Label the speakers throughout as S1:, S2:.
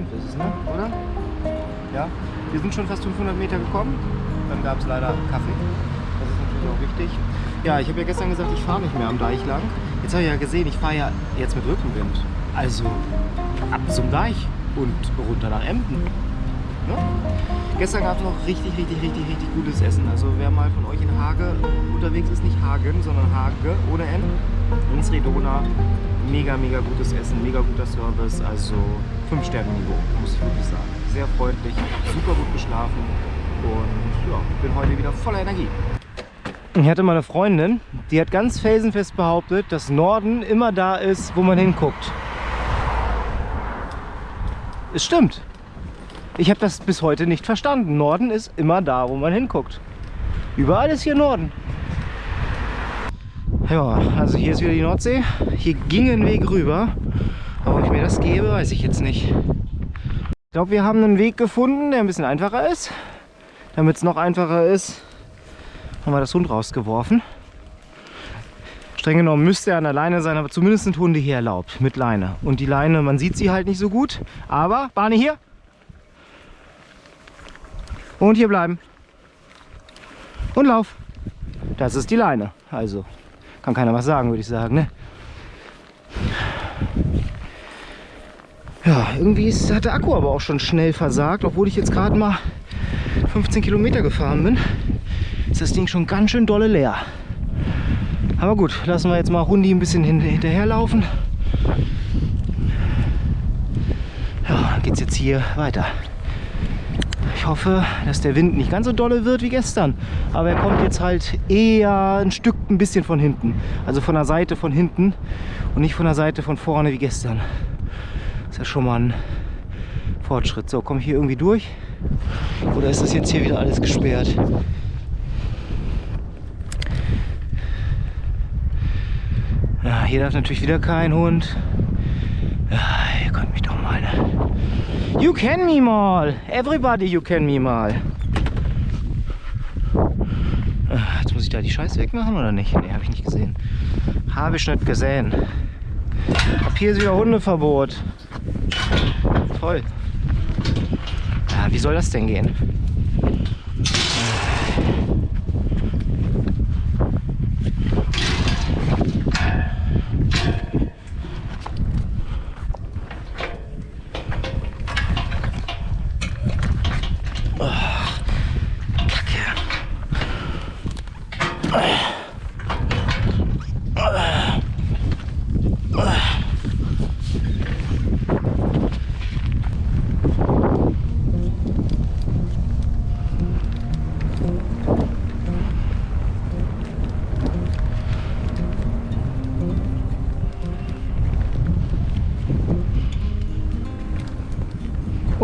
S1: ist es, ne? oder? Ja, wir sind schon fast 500 Meter gekommen. Dann gab es leider Kaffee. Das ist natürlich auch wichtig. Ja, ich habe ja gestern gesagt, ich fahre nicht mehr am Deich lang. Jetzt habe ich ja gesehen, ich fahre ja jetzt mit Rückenwind. Also ab zum Deich und runter nach Emden. Ne? Gestern gab es noch richtig, richtig, richtig, richtig gutes Essen. Also wer mal von euch in Hage unterwegs ist, nicht Hagen, sondern Hage ohne N, ins Redona, mega, mega gutes Essen, mega guter Service, also 5-Sterne-Niveau, muss ich wirklich sagen. Sehr freundlich, super gut geschlafen und ja, bin heute wieder voller Energie. Ich hatte mal eine Freundin, die hat ganz felsenfest behauptet, dass Norden immer da ist, wo man hinguckt. Es stimmt. Ich habe das bis heute nicht verstanden. Norden ist immer da, wo man hinguckt. Überall ist hier Norden. Ja, also hier ist wieder die Nordsee. Hier ging ein Weg rüber. Aber ob ich mir das gebe, weiß ich jetzt nicht. Ich glaube, wir haben einen Weg gefunden, der ein bisschen einfacher ist. Damit es noch einfacher ist, haben wir das Hund rausgeworfen. Streng genommen müsste er an der Leine sein, aber zumindest sind Hunde hier erlaubt mit Leine. Und die Leine, man sieht sie halt nicht so gut. Aber, Barney hier. Und hier bleiben. Und lauf. Das ist die Leine. Also, kann keiner was sagen, würde ich sagen. Ne? Ja, irgendwie ist, hat der Akku aber auch schon schnell versagt, obwohl ich jetzt gerade mal 15 Kilometer gefahren bin ist das Ding schon ganz schön dolle leer. Aber gut, lassen wir jetzt mal Hundi ein bisschen hinterherlaufen. Ja, dann geht es jetzt hier weiter. Ich hoffe, dass der Wind nicht ganz so dolle wird wie gestern. Aber er kommt jetzt halt eher ein Stück ein bisschen von hinten. Also von der Seite von hinten und nicht von der Seite von vorne wie gestern. Das ist ja schon mal ein Fortschritt. So, komme ich hier irgendwie durch? Oder ist das jetzt hier wieder alles gesperrt? Ja, hier darf natürlich wieder kein Hund. Ja, ihr könnt mich doch mal. Ne? You can me mal. Everybody you can me mal. Ah, jetzt muss ich da die Scheiße wegmachen oder nicht? Ne, habe ich nicht gesehen. Habe ich nicht gesehen. Ab hier ist wieder Hundeverbot. Toll. Ja, wie soll das denn gehen?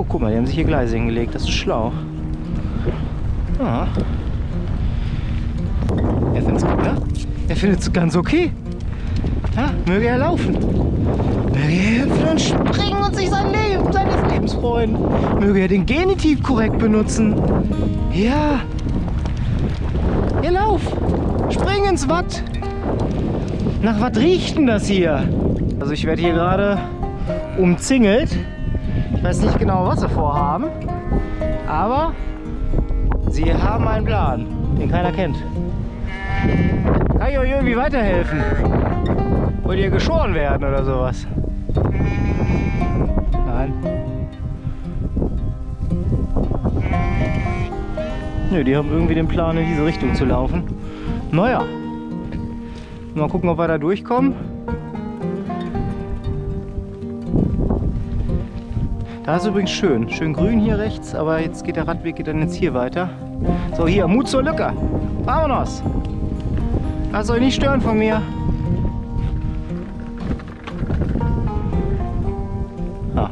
S1: Guck mal, die haben sich hier Gleise hingelegt. Das ist schlau. Ah. Er findet es gut, ne? Er findet es ganz okay. Ja, möge er laufen. Möge er hüpfen und springen und sich sein Leben, seines Lebens freuen. Möge er den Genitiv korrekt benutzen. Ja. Ja, lauf. Spring ins Watt. Nach was riecht denn das hier? Also ich werde hier gerade umzingelt. Ich weiß nicht genau, was sie vorhaben, aber sie haben einen Plan, den keiner kennt. Kann ich euch irgendwie weiterhelfen? Wollt ihr geschoren werden oder sowas? Nein. Nö, die haben irgendwie den Plan, in diese Richtung zu laufen. Naja. Mal gucken, ob wir da durchkommen. Da ist übrigens schön. Schön grün hier rechts, aber jetzt geht der Radweg geht dann jetzt hier weiter. So, hier, Mut zur Lücke. Vamonos. Lasst euch nicht stören von mir. Ah.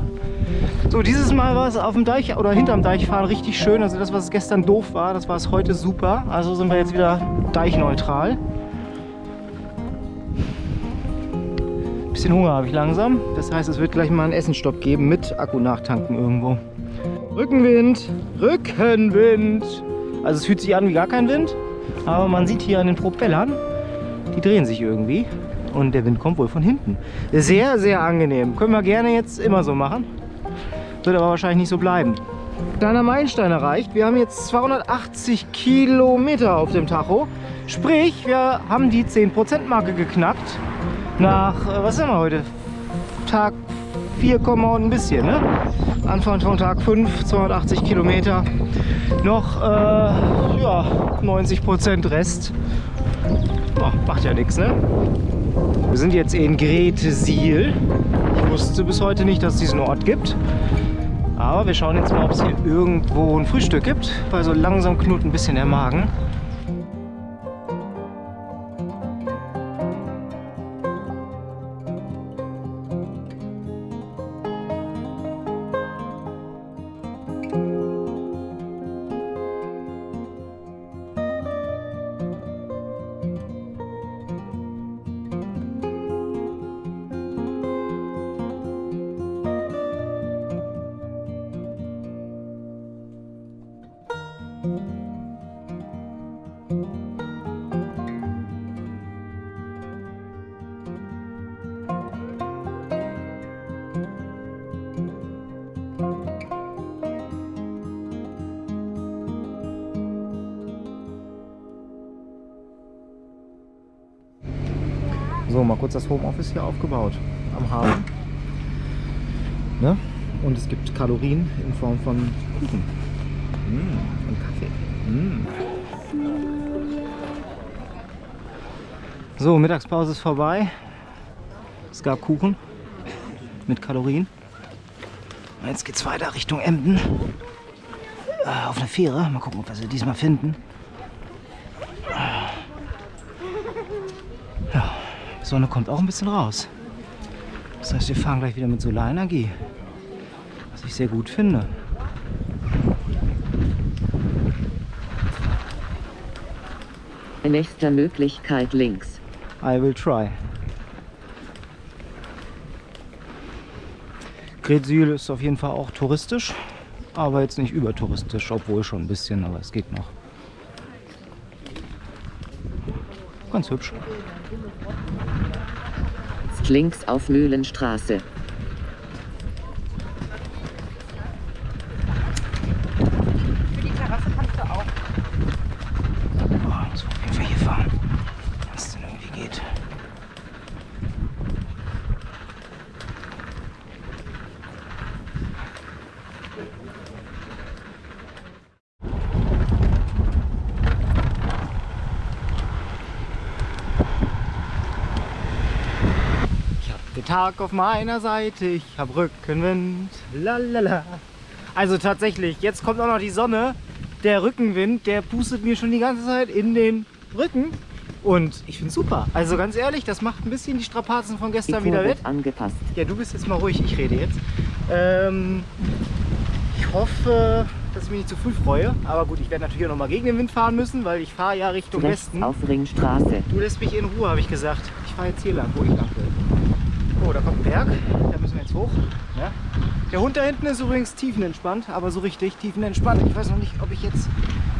S1: So, dieses Mal war es auf dem Deich oder hinterm Deich fahren richtig schön. Also das, was gestern doof war, das war es heute super. Also sind wir jetzt wieder deichneutral. Bisschen Hunger habe ich langsam. Das heißt, es wird gleich mal einen Essenstopp geben mit Akku nachtanken irgendwo. Rückenwind, Rückenwind. Also es fühlt sich an wie gar kein Wind, aber man sieht hier an den Propellern, die drehen sich irgendwie. und der Wind kommt wohl von hinten. Sehr, sehr angenehm. Können wir gerne jetzt immer so machen. Wird aber wahrscheinlich nicht so bleiben. Kleiner Meilenstein erreicht. Wir haben jetzt 280 Kilometer auf dem Tacho. Sprich, wir haben die 10% Marke geknackt. Nach, äh, was sind wir heute? Tag 4, und ein bisschen, ne? Anfang von Tag 5, 280 Kilometer. Noch, äh, ja, 90% Rest. Oh, macht ja nichts, ne? Wir sind jetzt in Gretesil. Ich wusste bis heute nicht, dass es diesen Ort gibt. Aber wir schauen jetzt mal, ob es hier irgendwo ein Frühstück gibt, weil so langsam knurrt ein bisschen der Magen. So, mal kurz das Homeoffice hier aufgebaut am Hafen. Ne? Und es gibt Kalorien in Form von Kuchen mmh, und Kaffee. Mmh. So, Mittagspause ist vorbei. Es gab Kuchen mit Kalorien. Und jetzt geht es weiter Richtung Emden. Äh, auf eine Fähre. Mal gucken, ob wir sie diesmal finden. Ja, die Sonne kommt auch ein bisschen raus. Das heißt, wir fahren gleich wieder mit Solarenergie. Was ich sehr gut finde.
S2: Nächster Möglichkeit links.
S1: I will try. Gretzül ist auf jeden Fall auch touristisch, aber jetzt nicht übertouristisch, obwohl schon ein bisschen, aber es geht noch. Ganz hübsch.
S2: Links auf Mühlenstraße.
S1: Boah, muss auf jeden Fall hier fahren, wenn es denn irgendwie geht. Ich hab den Tag auf meiner Seite, ich hab Rückenwind. Lalala. Also tatsächlich, jetzt kommt auch noch die Sonne. Der Rückenwind, der pustet mir schon die ganze Zeit in den Rücken. Und ich finde super. Also ganz ehrlich, das macht ein bisschen die Strapazen von gestern wieder wett.
S2: angepasst.
S1: Ja, du bist jetzt mal ruhig, ich rede jetzt. Ähm, ich hoffe, dass ich mich nicht zu früh freue. Aber gut, ich werde natürlich auch noch mal gegen den Wind fahren müssen, weil ich fahre ja Richtung
S2: Rechts
S1: Westen.
S2: auf Ringstraße.
S1: Du lässt mich in Ruhe, habe ich gesagt. Ich fahre jetzt hier lang, wo ich lang will. Da kommt ein Berg. Da müssen wir jetzt hoch. Ja. Der Hund da hinten ist übrigens tiefenentspannt, aber so richtig tiefenentspannt. Ich weiß noch nicht, ob ich jetzt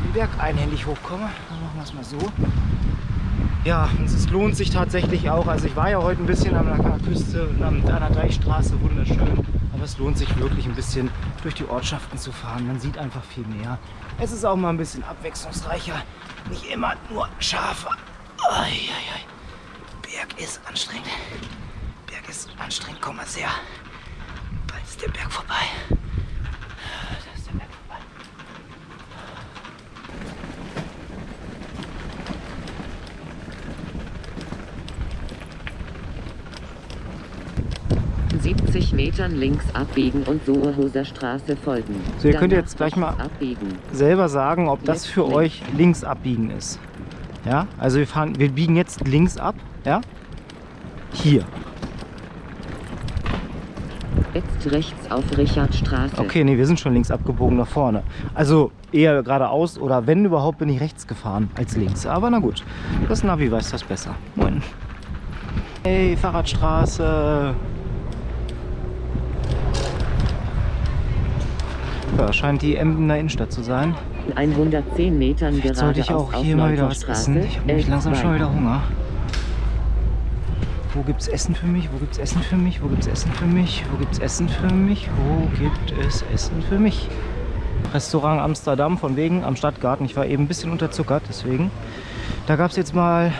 S1: den Berg einhändig hochkomme. Dann machen wir es mal so. Ja, und es lohnt sich tatsächlich auch. Also ich war ja heute ein bisschen an der Küste und an der Deichstraße, wunderschön. Aber es lohnt sich wirklich ein bisschen durch die Ortschaften zu fahren. Man sieht einfach viel mehr. Es ist auch mal ein bisschen abwechslungsreicher. Nicht immer nur Schafe. Eieiei. Berg ist anstrengend. Berg ist anstrengend. Komm mal sehr. Bald ist der Berg vorbei. Da ist der Berg vorbei.
S2: 70 Metern links abbiegen und Sohoser Straße folgen.
S1: So, ihr könnt
S2: Danach
S1: jetzt gleich mal-
S2: Abbiegen.
S1: selber sagen, ob das
S2: Jetzt
S1: für
S2: links.
S1: euch links abbiegen ist. Ja, also wir fahren, wir biegen jetzt links ab, ja? Hier.
S2: Jetzt rechts auf Richardstraße.
S1: Okay, nee, wir sind schon links abgebogen nach vorne. Also eher geradeaus oder wenn überhaupt bin ich rechts gefahren als links. Aber na gut, das Navi weiß das besser. Moin. Hey, Fahrradstraße. Ja, scheint die Emdener Innenstadt zu sein.
S2: In 110 Metern
S1: Jetzt sollte ich auch hier mal wieder was essen. Ich habe nämlich langsam
S2: L2.
S1: schon wieder Hunger. Wo gibt's Essen für mich? Wo gibt's Essen für mich? Wo gibt's Essen für mich? Wo gibt's Essen für mich? Wo gibt es Essen für mich? Restaurant Amsterdam von wegen am Stadtgarten. Ich war eben ein bisschen unterzuckert, deswegen. Da gab es jetzt mal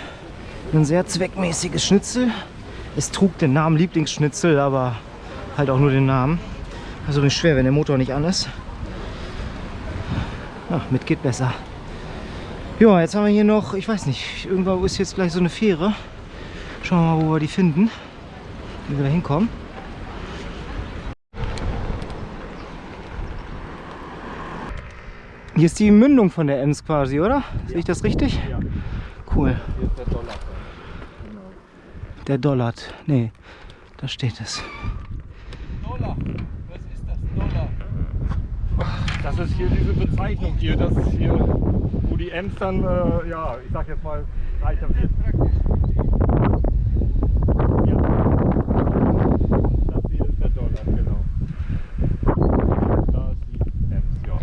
S1: ein sehr zweckmäßiges Schnitzel. Es trug den Namen Lieblingsschnitzel, aber halt auch nur den Namen. Also nicht schwer, wenn der Motor nicht an ist. Ach, mit geht besser. Ja, jetzt haben wir hier noch, ich weiß nicht, irgendwo ist jetzt gleich so eine Fähre. Schauen wir mal, wo wir die finden. Wie wir da hinkommen. Hier ist die Mündung von der Ems quasi, oder? Sehe ich das richtig?
S3: Ja.
S1: Cool.
S3: Hier ist der Dollar. Genau.
S1: Der Dollart. Nee, da steht es.
S3: Dollar. Was ist das Dollar? Das ist hier diese Bezeichnung hier, das ist hier, wo die Ems dann, äh, ja, ich sag jetzt mal, reicher wird. Ja. Das hier ist der Dollar, genau. Da ist die Ems, ja.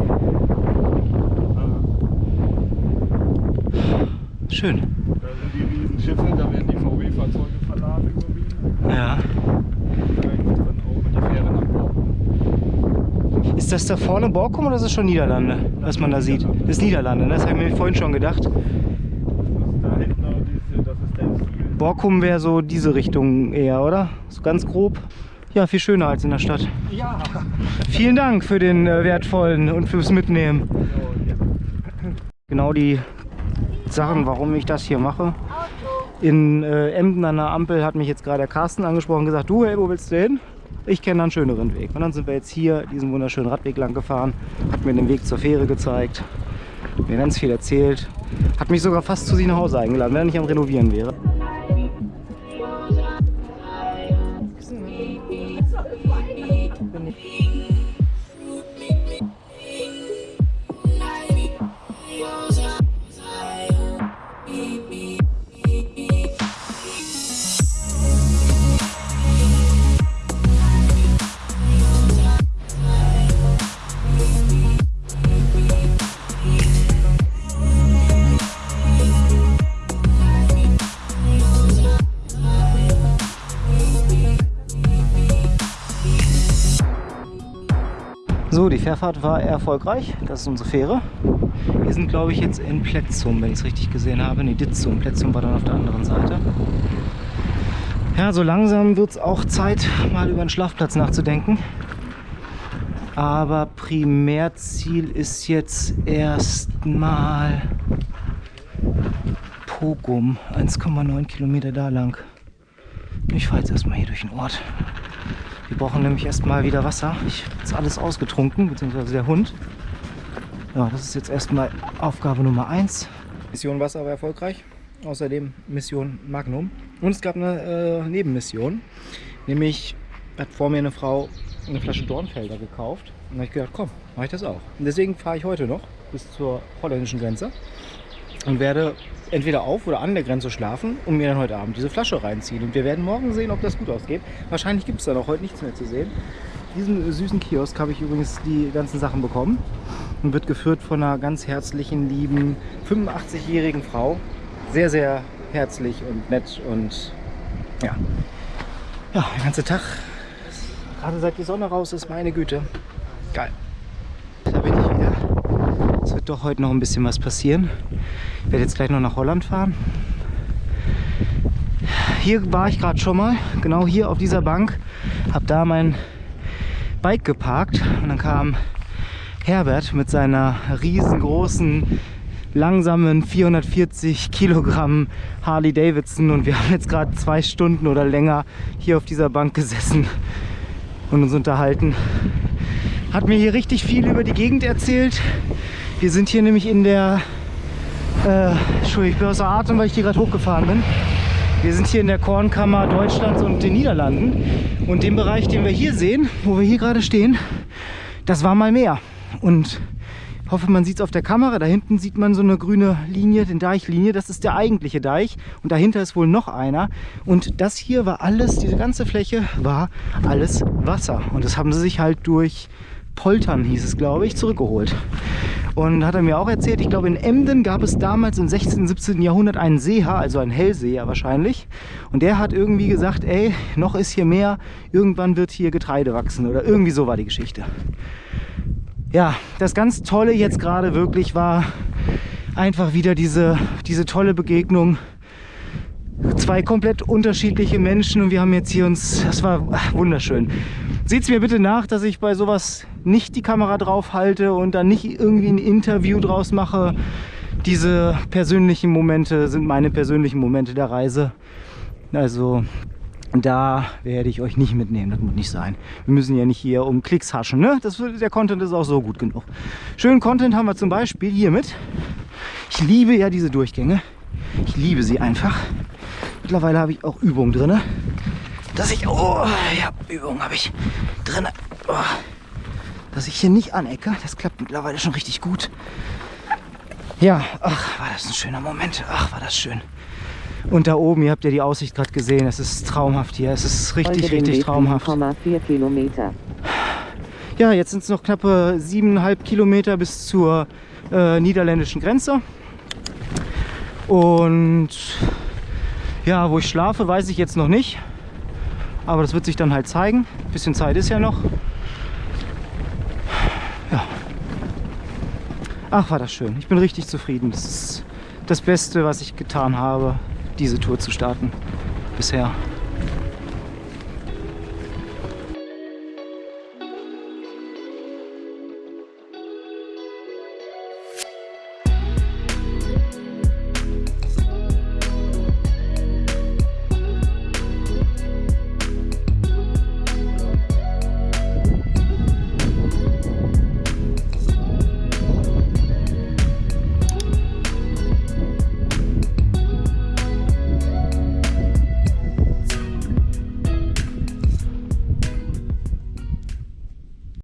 S3: Äh,
S1: Schön.
S3: Da sind die Riesenschiffe, da werden die VW-Fahrzeuge verladen überwiegend.
S1: Ja. Ist das da vorne Borkum oder ist das schon Niederlande, was man da sieht? Das ist Niederlande, ne? das habe ich mir vorhin schon gedacht. Borkum wäre so diese Richtung eher, oder? So ganz grob. Ja, viel schöner als in der Stadt.
S3: Ja.
S1: Vielen Dank für den äh, wertvollen und fürs Mitnehmen. Genau die Sachen, warum ich das hier mache. In äh, Emden an der Ampel hat mich jetzt gerade der Carsten angesprochen und gesagt, du, hey, wo willst du hin? Ich kenne einen schöneren Weg. Und dann sind wir jetzt hier diesen wunderschönen Radweg lang gefahren, hat mir den Weg zur Fähre gezeigt, mir ganz viel erzählt, hat mich sogar fast zu sich nach Hause eingeladen, wenn er nicht am Renovieren wäre. Fährfahrt war erfolgreich. Das ist unsere Fähre. Wir sind, glaube ich, jetzt in Plätzum, wenn ich es richtig gesehen habe. Ne, Ditzum. Plätzum war dann auf der anderen Seite. Ja, so langsam wird es auch Zeit, mal über einen Schlafplatz nachzudenken. Aber Primärziel ist jetzt erstmal Pogum. 1,9 Kilometer da lang. Ich fahre jetzt erstmal hier durch den Ort. Wir brauchen nämlich erstmal wieder Wasser. Ich habe jetzt alles ausgetrunken, beziehungsweise der Hund. Ja, das ist jetzt erstmal Aufgabe Nummer 1. Mission Wasser war erfolgreich. Außerdem Mission Magnum. Und es gab eine äh, Nebenmission. Nämlich hat vor mir eine Frau eine Flasche Dornfelder gekauft. Und da habe ich gedacht, komm, mache ich das auch. Und deswegen fahre ich heute noch bis zur holländischen Grenze und werde entweder auf oder an der Grenze schlafen und mir dann heute Abend diese Flasche reinziehen. Und wir werden morgen sehen, ob das gut ausgeht. Wahrscheinlich gibt es dann auch heute nichts mehr zu sehen. Diesen süßen Kiosk habe ich übrigens die ganzen Sachen bekommen und wird geführt von einer ganz herzlichen, lieben 85-jährigen Frau. Sehr, sehr herzlich und nett und ja. Ja, der ganze Tag, gerade seit die Sonne raus ist, meine Güte. Geil. Da bin ich wieder. Es wird doch heute noch ein bisschen was passieren. Werde jetzt gleich noch nach Holland fahren. Hier war ich gerade schon mal, genau hier auf dieser Bank. Habe da mein Bike geparkt und dann kam Herbert mit seiner riesengroßen, langsamen 440 Kilogramm Harley Davidson und wir haben jetzt gerade zwei Stunden oder länger hier auf dieser Bank gesessen und uns unterhalten. Hat mir hier richtig viel über die Gegend erzählt. Wir sind hier nämlich in der, äh, Entschuldigung, ich bin außer Atem, weil ich hier gerade hochgefahren bin. Wir sind hier in der Kornkammer Deutschlands und den Niederlanden. Und den Bereich, den wir hier sehen, wo wir hier gerade stehen, das war mal Meer. Und ich hoffe, man sieht es auf der Kamera. Da hinten sieht man so eine grüne Linie, den Deichlinie. Das ist der eigentliche Deich. Und dahinter ist wohl noch einer. Und das hier war alles, diese ganze Fläche war alles Wasser. Und das haben sie sich halt durch Poltern, hieß es, glaube ich, zurückgeholt. Und hat er mir auch erzählt, ich glaube in Emden gab es damals im 16., 17. Jahrhundert einen Seeher, also einen Hellseher wahrscheinlich. Und der hat irgendwie gesagt, ey, noch ist hier mehr, irgendwann wird hier Getreide wachsen oder irgendwie so war die Geschichte. Ja, das ganz Tolle jetzt gerade wirklich war einfach wieder diese, diese tolle Begegnung zwei komplett unterschiedliche Menschen und wir haben jetzt hier uns, das war wunderschön. Seht mir bitte nach, dass ich bei sowas nicht die Kamera drauf halte und dann nicht irgendwie ein Interview draus mache. Diese persönlichen Momente sind meine persönlichen Momente der Reise. Also da werde ich euch nicht mitnehmen, das muss nicht sein. Wir müssen ja nicht hier um Klicks haschen, ne? Das, der Content ist auch so gut genug. Schönen Content haben wir zum Beispiel hiermit. Ich liebe ja diese Durchgänge. Ich liebe sie einfach. Mittlerweile habe ich auch Übung drin, dass ich, oh, ja, Übung habe ich drin, oh, dass ich hier nicht anecke. Das klappt mittlerweile schon richtig gut. Ja, ach, war das ein schöner Moment. Ach, war das schön. Und da oben, ihr habt ja die Aussicht gerade gesehen, es ist traumhaft hier. Es ist richtig, richtig
S2: Weg
S1: traumhaft.
S2: 7,4 Kilometer.
S1: Ja, jetzt sind es noch knappe siebeneinhalb Kilometer bis zur äh, niederländischen Grenze. Und ja, wo ich schlafe, weiß ich jetzt noch nicht. Aber das wird sich dann halt zeigen. Ein bisschen Zeit ist ja noch. Ach, war das schön. Ich bin richtig zufrieden. Das ist das Beste, was ich getan habe, diese Tour zu starten bisher.